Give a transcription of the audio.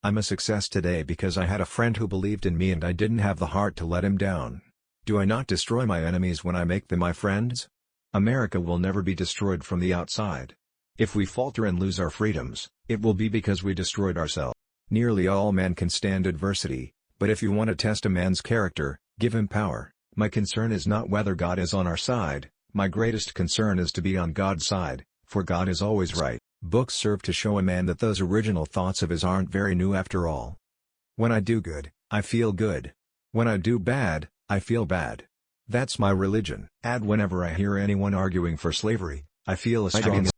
I'm a success today because I had a friend who believed in me and I didn't have the heart to let him down. Do I not destroy my enemies when I make them my friends? America will never be destroyed from the outside. If we falter and lose our freedoms, it will be because we destroyed ourselves. Nearly all men can stand adversity, but if you want to test a man's character, give him power. My concern is not whether God is on our side, my greatest concern is to be on God's side, for God is always right. Books serve to show a man that those original thoughts of his aren't very new after all. When I do good, I feel good. When I do bad, I feel bad. That's my religion. Add whenever I hear anyone arguing for slavery, I feel a strong